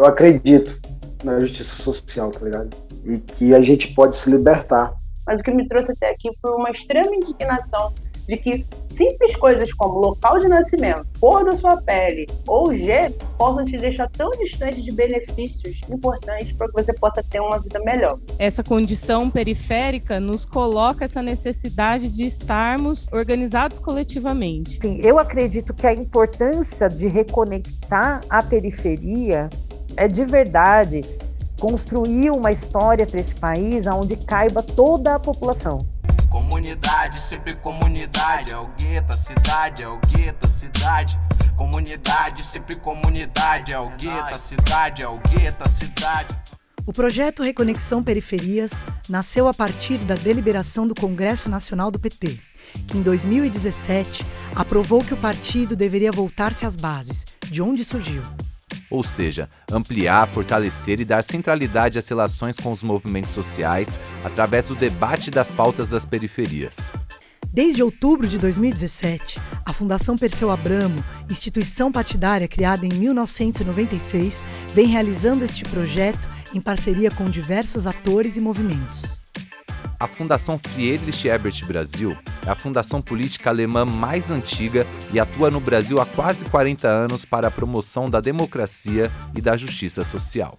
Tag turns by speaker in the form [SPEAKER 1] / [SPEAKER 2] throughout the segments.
[SPEAKER 1] eu acredito na justiça social, tá ligado? E que a gente pode se libertar.
[SPEAKER 2] Mas o que me trouxe até aqui foi uma extrema indignação de que simples coisas como local de nascimento, cor da sua pele ou G possam te deixar tão distante de benefícios importantes para que você possa ter uma vida melhor.
[SPEAKER 3] Essa condição periférica nos coloca essa necessidade de estarmos organizados coletivamente.
[SPEAKER 4] Sim, eu acredito que a importância de reconectar a periferia é de verdade construir uma história para esse país onde caiba toda a população.
[SPEAKER 5] Comunidade, sempre comunidade. É o gueto, a cidade, é o gueto, a cidade. Comunidade, sempre comunidade. É o gueto, a cidade, é o gueto, a cidade.
[SPEAKER 6] O projeto Reconexão Periferias nasceu a partir da deliberação do Congresso Nacional do PT, que em 2017 aprovou que o partido deveria voltar-se às bases, de onde surgiu,
[SPEAKER 7] ou seja, ampliar, fortalecer e dar centralidade às relações com os movimentos sociais através do debate das pautas das periferias.
[SPEAKER 6] Desde outubro de 2017, a Fundação Perseu Abramo, instituição partidária criada em 1996, vem realizando este projeto em parceria com diversos atores e movimentos.
[SPEAKER 7] A Fundação Friedrich Ebert Brasil é a fundação política alemã mais antiga e atua no Brasil há quase 40 anos para a promoção da democracia e da justiça social.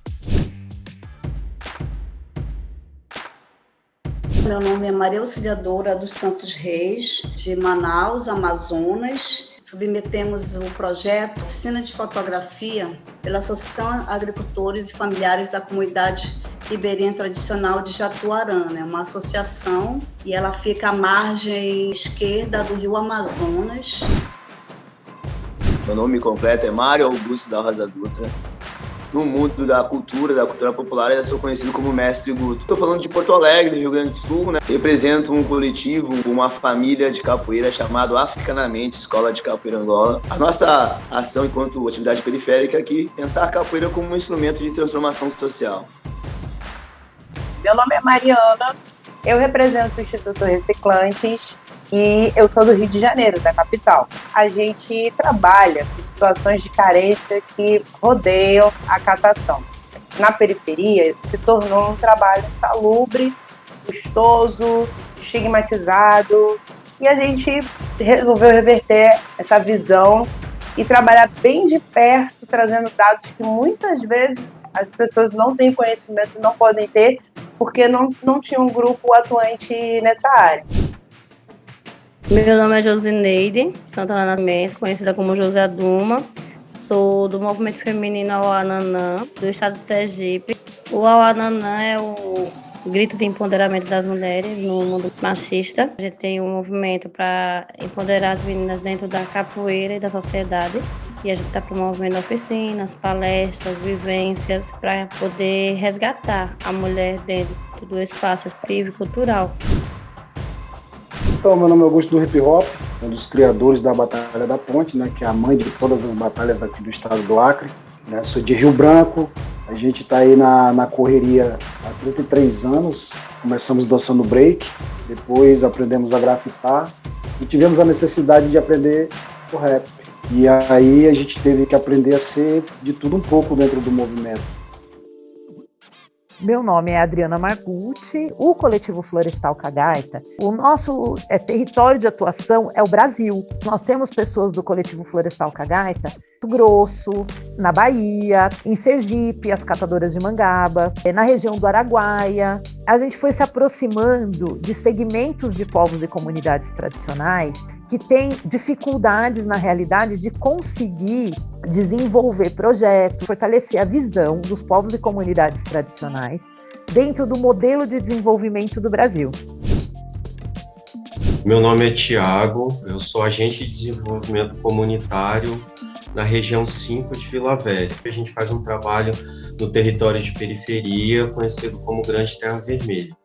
[SPEAKER 8] Meu nome é Maria Auxiliadora dos Santos Reis, de Manaus, Amazonas. Submetemos o projeto Oficina de Fotografia pela Associação Agricultores e Familiares da Comunidade Ribeirinha Tradicional de Jatuarã, né? uma associação, e ela fica à margem esquerda do rio Amazonas.
[SPEAKER 9] Meu nome completo é Mário Augusto da Rosa Dutra. No mundo da cultura, da cultura popular, eu sou conhecido como Mestre Guto. Estou falando de Porto Alegre, Rio Grande do Sul, né? Represento um coletivo, uma família de capoeira chamado Africanamente Escola de Capoeira Angola. A nossa ação enquanto atividade periférica é aqui pensar a capoeira como um instrumento de transformação social.
[SPEAKER 2] Meu nome é Mariana, eu represento o Instituto Reciclantes e eu sou do Rio de Janeiro, da capital. A gente trabalha com situações de carência que rodeiam a catação. Na periferia, se tornou um trabalho salubre, custoso, estigmatizado, e a gente resolveu reverter essa visão e trabalhar bem de perto, trazendo dados que muitas vezes as pessoas não têm conhecimento, não podem ter, porque não, não tinha um grupo atuante nessa área.
[SPEAKER 10] Meu nome é Josineide Santana Nascimento, conhecida como José Duma. Sou do movimento feminino Auananã, do estado de Sergipe. O Auananã é o grito de empoderamento das mulheres no mundo machista. A gente tem um movimento para empoderar as meninas dentro da capoeira e da sociedade. E a gente está promovendo oficinas, palestras, vivências para poder resgatar a mulher dentro do espaço expressivo e cultural.
[SPEAKER 1] Então, meu nome é Augusto do Hip Hop, um dos criadores da Batalha da Ponte, né, que é a mãe de todas as batalhas aqui do estado do Acre. Né? Sou de Rio Branco, a gente está aí na, na correria há 33 anos. Começamos dançando break, depois aprendemos a grafitar e tivemos a necessidade de aprender o rap. E aí a gente teve que aprender a ser de tudo um pouco dentro do movimento.
[SPEAKER 4] Meu nome é Adriana Margucci, o coletivo Florestal Cagaita. O nosso é, território de atuação é o Brasil. Nós temos pessoas do coletivo Florestal Cagaita Grosso, na Bahia, em Sergipe, as catadoras de mangaba, é, na região do Araguaia. A gente foi se aproximando de segmentos de povos e comunidades tradicionais que têm dificuldades na realidade de conseguir desenvolver projetos, fortalecer a visão dos povos e comunidades tradicionais dentro do modelo de desenvolvimento do Brasil.
[SPEAKER 11] Meu nome é Tiago, eu sou agente de desenvolvimento comunitário na região 5 de Vila Velha. A gente faz um trabalho no território de periferia, conhecido como Grande Terra Vermelha.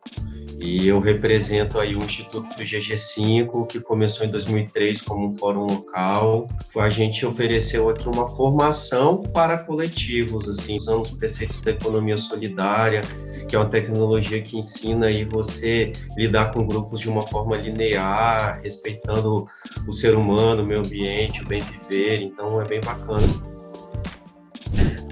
[SPEAKER 11] E eu represento aí o Instituto do GG5, que começou em 2003 como um fórum local. A gente ofereceu aqui uma formação para coletivos, assim, usando os preceitos da economia solidária, que é uma tecnologia que ensina aí você lidar com grupos de uma forma linear, respeitando o ser humano, o meio ambiente, o bem viver. Então é bem bacana.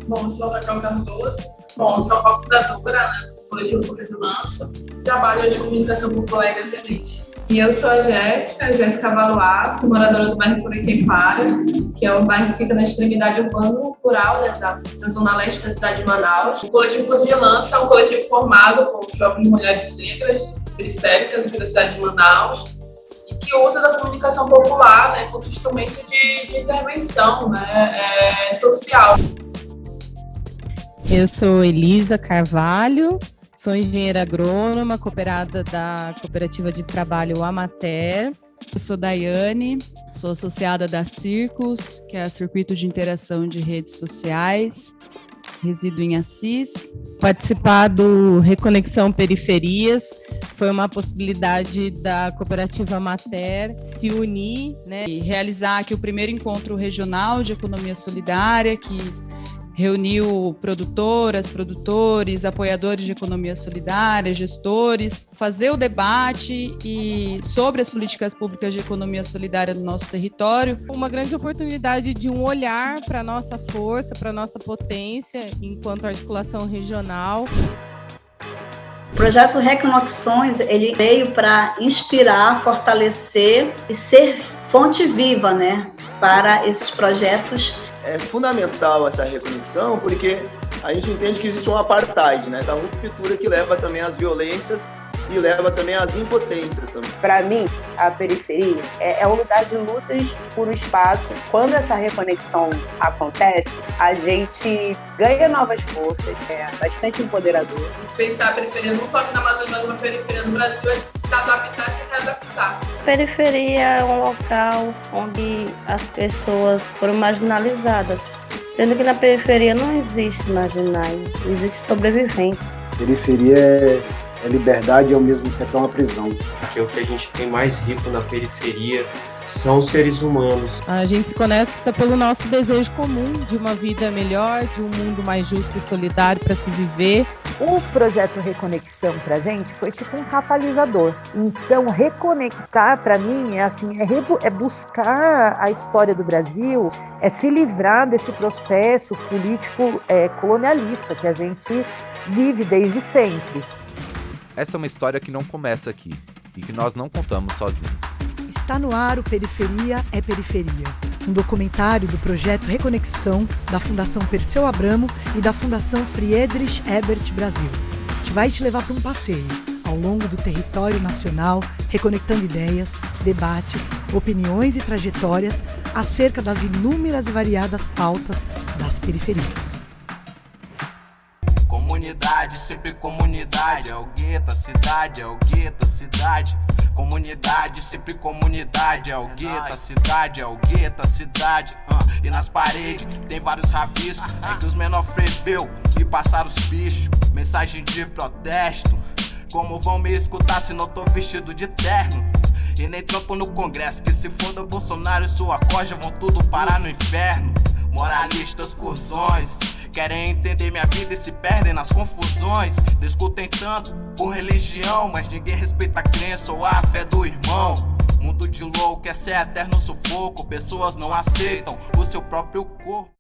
[SPEAKER 12] Bom, eu sou a Raquel Cardoso. Bom, sou a cofundadora né, do Coletivo do Lança. Trabalho de comunicação popular e independente. E eu sou a Jéssica, Jéssica sou moradora do bairro Curiquepara, que é um bairro que fica na extremidade urbano-rural né, da, da, zona leste da cidade de Manaus. O coletivo Corpo de Lança é um coletivo formado por jovens mulheres negras, periféricas da cidade de Manaus, e que usa da comunicação popular né, como instrumento de, de intervenção né, é, social.
[SPEAKER 3] Eu sou Elisa Carvalho, Sou engenheira agrônoma, cooperada da Cooperativa de Trabalho Amater. Eu sou Daiane, sou associada da Circos, que é Circuito de Interação de Redes Sociais. Resido em Assis. Participar do Reconexão Periferias foi uma possibilidade da Cooperativa Mater se unir né, e realizar aqui o primeiro encontro regional de economia solidária, que reuniu produtoras, produtores, apoiadores de economia solidária, gestores, fazer o debate e sobre as políticas públicas de economia solidária no nosso território. Uma grande oportunidade de um olhar para a nossa força, para a nossa potência enquanto articulação regional.
[SPEAKER 8] O projeto Reconexões ele veio para inspirar, fortalecer e ser fonte viva, né, para esses projetos
[SPEAKER 9] é fundamental essa reconexão porque a gente entende que existe um apartheid, né? essa ruptura que leva também às violências e leva também às impotências também.
[SPEAKER 2] Para mim, a periferia é, é um lugar de lutas por espaço. Quando essa reconexão acontece, a gente ganha novas forças, é bastante empoderador.
[SPEAKER 12] Pensar a periferia não só aqui na Amazônia, mas uma periferia no Brasil, é se adaptar e se readaptar.
[SPEAKER 10] Periferia é um local onde as pessoas foram marginalizadas. Sendo que na periferia não existe marginais, existe sobrevivente.
[SPEAKER 1] Periferia é é liberdade e ao mesmo tempo é uma prisão.
[SPEAKER 11] Porque o que a gente tem mais rico na periferia são seres humanos.
[SPEAKER 3] A gente se conecta pelo nosso desejo comum de uma vida melhor, de um mundo mais justo e solidário para se viver.
[SPEAKER 4] O projeto Reconexão para a gente foi tipo um catalisador. Então, reconectar para mim é assim, é, é buscar a história do Brasil, é se livrar desse processo político é, colonialista que a gente vive desde sempre.
[SPEAKER 7] Essa é uma história que não começa aqui e que nós não contamos sozinhos.
[SPEAKER 6] Está no ar o Periferia é Periferia, um documentário do projeto Reconexão da Fundação Perseu Abramo e da Fundação Friedrich Ebert Brasil. Que vai te levar para um passeio ao longo do território nacional, reconectando ideias, debates, opiniões e trajetórias acerca das inúmeras e variadas pautas das periferias
[SPEAKER 5] comunidade, sempre comunidade. É o gueto, a cidade, é o gueto, a cidade. Comunidade, sempre comunidade. É o gueto, a cidade, é o gueto, a cidade. E nas paredes tem vários rabiscos. É que os menor freveu e passaram os bichos. Mensagem de protesto. Como vão me escutar se não tô vestido de terno? E nem trampo no congresso, que se for do Bolsonaro e sua corja vão tudo parar no inferno. Moralistas, cursões Querem entender minha vida e se perdem nas confusões. Discutem tanto por religião, mas ninguém respeita a crença ou a fé do irmão. Mundo de louco é ser eterno sufoco. Pessoas não aceitam o seu próprio corpo.